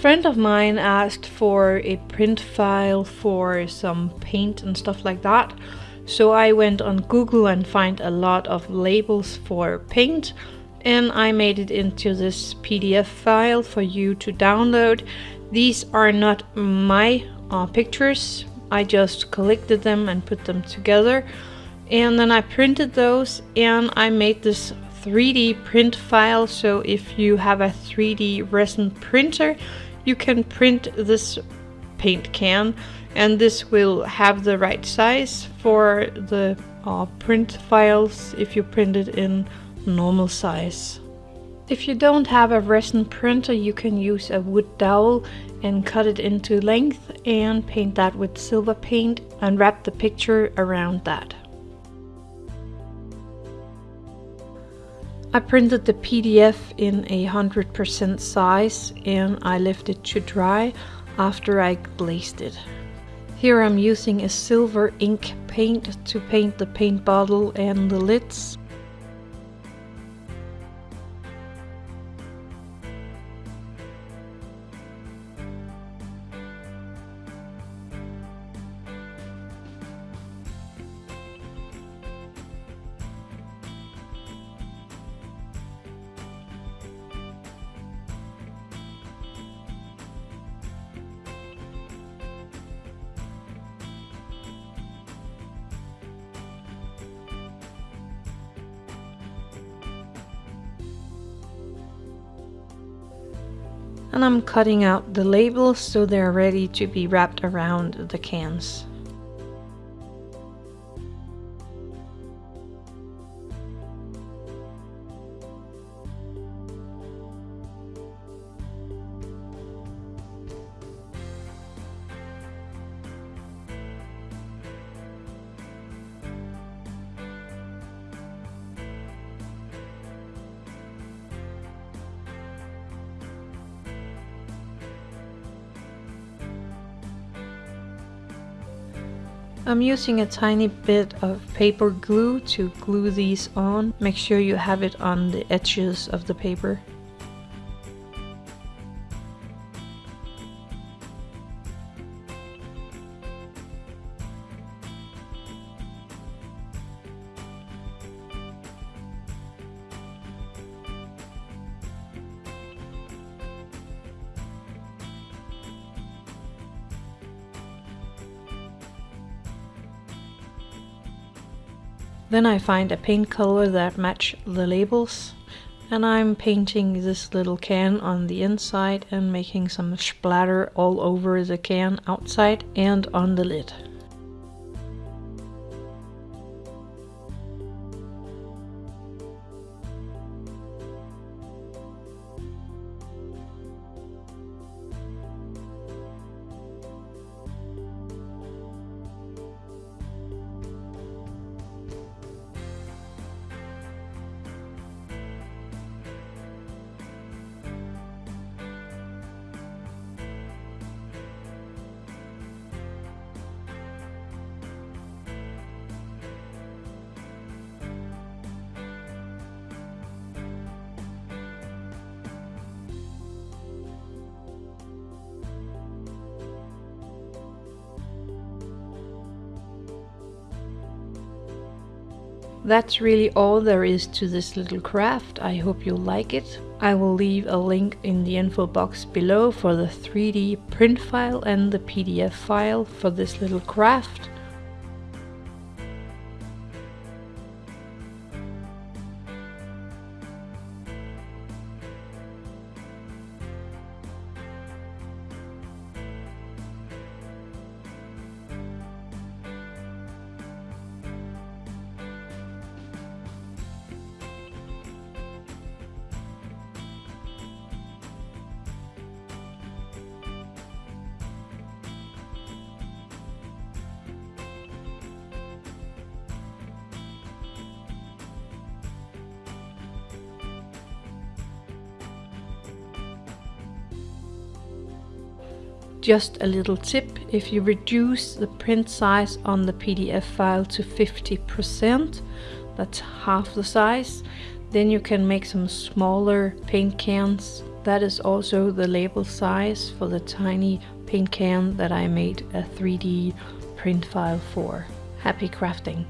friend of mine asked for a print file for some paint and stuff like that. So I went on Google and find a lot of labels for paint and I made it into this PDF file for you to download. These are not my uh, pictures, I just collected them and put them together and then I printed those and I made this 3D print file so if you have a 3D resin printer you can print this paint can and this will have the right size for the uh, print files if you print it in normal size. If you don't have a resin printer you can use a wood dowel and cut it into length and paint that with silver paint and wrap the picture around that. I printed the PDF in a 100% size and I left it to dry after I glazed it. Here I'm using a silver ink paint to paint the paint bottle and the lids. And I'm cutting out the labels so they're ready to be wrapped around the cans. I'm using a tiny bit of paper glue to glue these on. Make sure you have it on the edges of the paper. Then I find a paint color that match the labels and I'm painting this little can on the inside and making some splatter all over the can outside and on the lid. That's really all there is to this little craft. I hope you'll like it. I will leave a link in the info box below for the 3D print file and the PDF file for this little craft. Just a little tip, if you reduce the print size on the PDF file to 50%, that's half the size, then you can make some smaller paint cans that is also the label size for the tiny paint can that I made a 3D print file for. Happy crafting!